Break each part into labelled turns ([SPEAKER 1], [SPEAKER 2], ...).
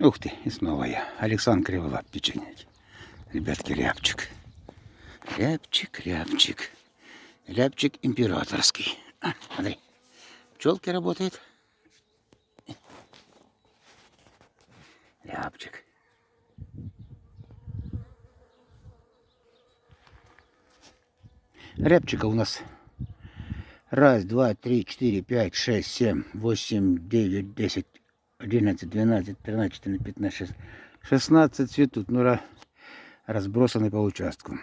[SPEAKER 1] Ух ты, и снова я. Александр Криволап, печеньки. Ребятки, рябчик. Рябчик, рябчик. Рябчик императорский. А, смотри, пчелки работает. Рябчик. Рябчика у нас раз, два, три, четыре, пять, шесть, семь, восемь, девять, десять, 11, 12, 13, 14, 15, 16, 16 цветут, ну, разбросаны по участку.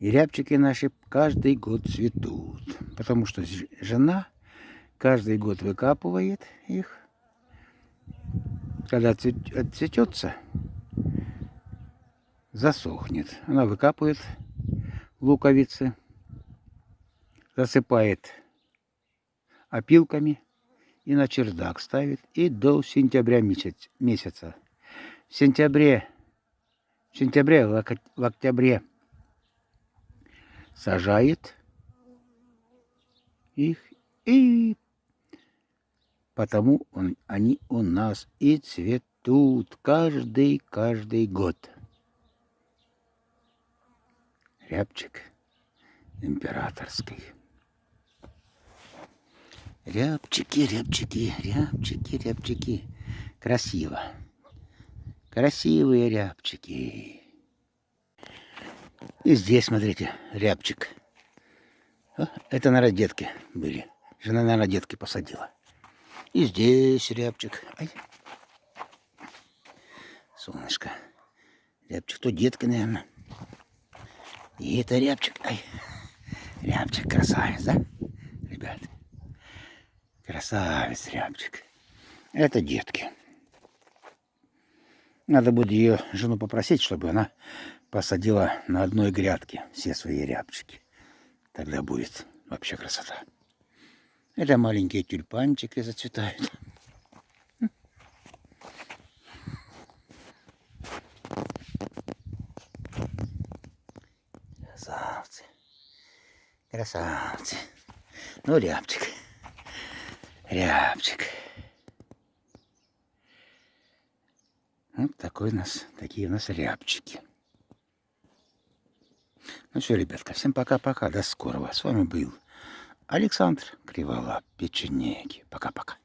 [SPEAKER 1] И рябчики наши каждый год цветут, потому что жена каждый год выкапывает их. Когда отцветется, засохнет. Она выкапывает луковицы, засыпает опилками и на чердак ставит, и до сентября месяц, месяца. В сентябре, в сентябре, в октябре сажает их, и потому он, они у нас и цветут каждый, каждый год. Рябчик императорский. Рябчики, рябчики, рябчики, рябчики. Красиво. Красивые рябчики. И здесь, смотрите, рябчик. Это на родетке были. Жена на родетке посадила. И здесь рябчик. Ай. Солнышко. Рябчик, то детка, наверное. И это рябчик. Ай. Рябчик красавец, да, ребят? Красавец рябчик. Это детки. Надо будет ее жену попросить, чтобы она посадила на одной грядке все свои рябчики. Тогда будет вообще красота. Это маленькие тюльпанчики зацветают. Красавцы. Красавцы. Ну, рябчик. Рябчик. Вот такой у нас, такие у нас рябчики. Ну все, ребятка, всем пока-пока, до скорого. С вами был Александр Криволап, печенеги. Пока-пока.